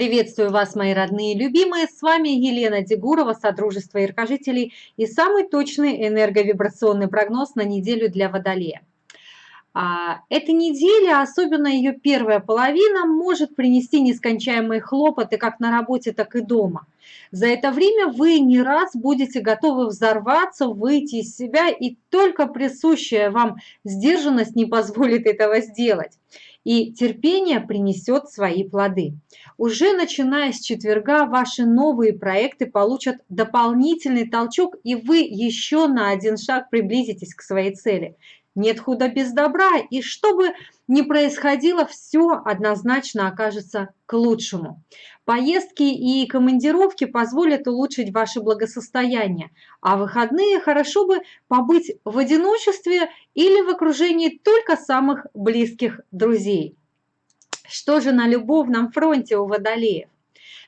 Приветствую вас, мои родные и любимые. С вами Елена Дегурова, Содружество Иркожителей и самый точный энерговибрационный прогноз на неделю для Водолея. А, эта неделя, особенно ее первая половина, может принести нескончаемые хлопоты как на работе, так и дома. За это время вы не раз будете готовы взорваться, выйти из себя, и только присущая вам сдержанность не позволит этого сделать и терпение принесет свои плоды. Уже начиная с четверга ваши новые проекты получат дополнительный толчок, и вы еще на один шаг приблизитесь к своей цели. Нет худа без добра, и что бы ни происходило, все однозначно окажется к лучшему. Поездки и командировки позволят улучшить ваше благосостояние, а выходные хорошо бы побыть в одиночестве или в окружении только самых близких друзей. Что же на любовном фронте у водолеев?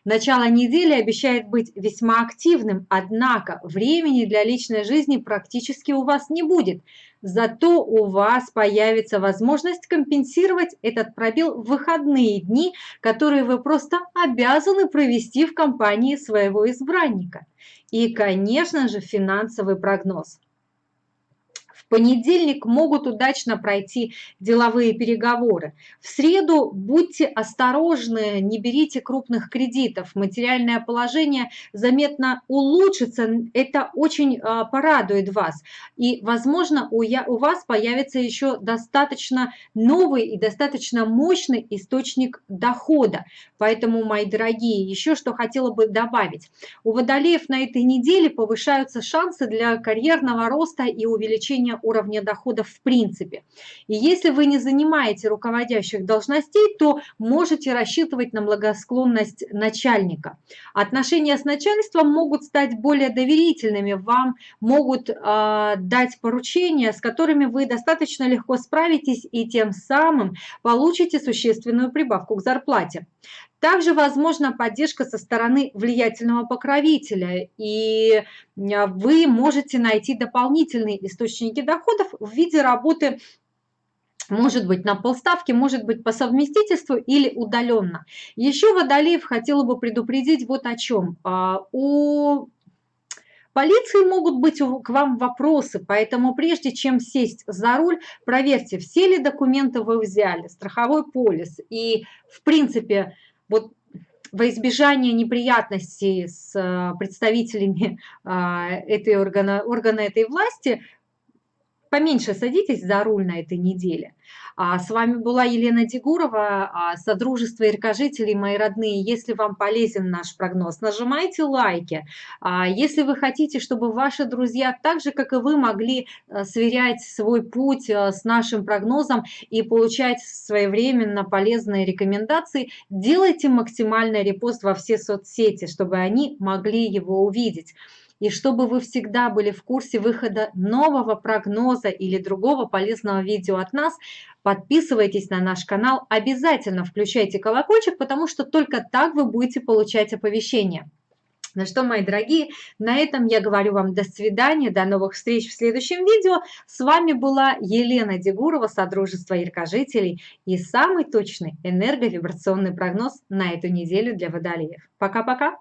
Начало недели обещает быть весьма активным, однако времени для личной жизни практически у вас не будет. Зато у вас появится возможность компенсировать этот пробел в выходные дни, которые вы просто обязаны провести в компании своего избранника. И, конечно же, финансовый прогноз понедельник могут удачно пройти деловые переговоры. В среду будьте осторожны, не берите крупных кредитов. Материальное положение заметно улучшится, это очень а, порадует вас. И, возможно, у, я, у вас появится еще достаточно новый и достаточно мощный источник дохода. Поэтому, мои дорогие, еще что хотела бы добавить. У водолеев на этой неделе повышаются шансы для карьерного роста и увеличения уровня доходов в принципе. И если вы не занимаете руководящих должностей, то можете рассчитывать на благосклонность начальника. Отношения с начальством могут стать более доверительными, вам могут э, дать поручения, с которыми вы достаточно легко справитесь и тем самым получите существенную прибавку к зарплате. Также возможна поддержка со стороны влиятельного покровителя, и а, вы можете найти дополнительные источники доходов в виде работы может быть на полставки, может быть по совместительству или удаленно. Еще Водолеев хотела бы предупредить вот о чем. А, у полиции могут быть к вам вопросы, поэтому прежде чем сесть за руль, проверьте, все ли документы вы взяли, страховой полис и в принципе вот во избежание неприятностей с э, представителями а, этой органа, органа этой власти, поменьше садитесь за руль на этой неделе. А с вами была Елена Дегурова, а, Содружество Иркожителей, мои родные. Если вам полезен наш прогноз, нажимайте лайки. А, если вы хотите, чтобы ваши друзья, так же, как и вы, могли э, сверять свой путь э, с нашим прогнозом и получать своевременно полезные рекомендации, делайте максимальный репост во все соцсети, чтобы они могли его увидеть и чтобы вы всегда были в курсе выхода нового прогноза или другого полезного видео от нас, подписывайтесь на наш канал, обязательно включайте колокольчик, потому что только так вы будете получать оповещения. Ну что, мои дорогие, на этом я говорю вам до свидания, до новых встреч в следующем видео. С вами была Елена Дегурова, Содружество Яркожителей и самый точный энерговибрационный прогноз на эту неделю для водолеев. Пока-пока!